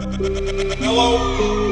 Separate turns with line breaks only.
Hello.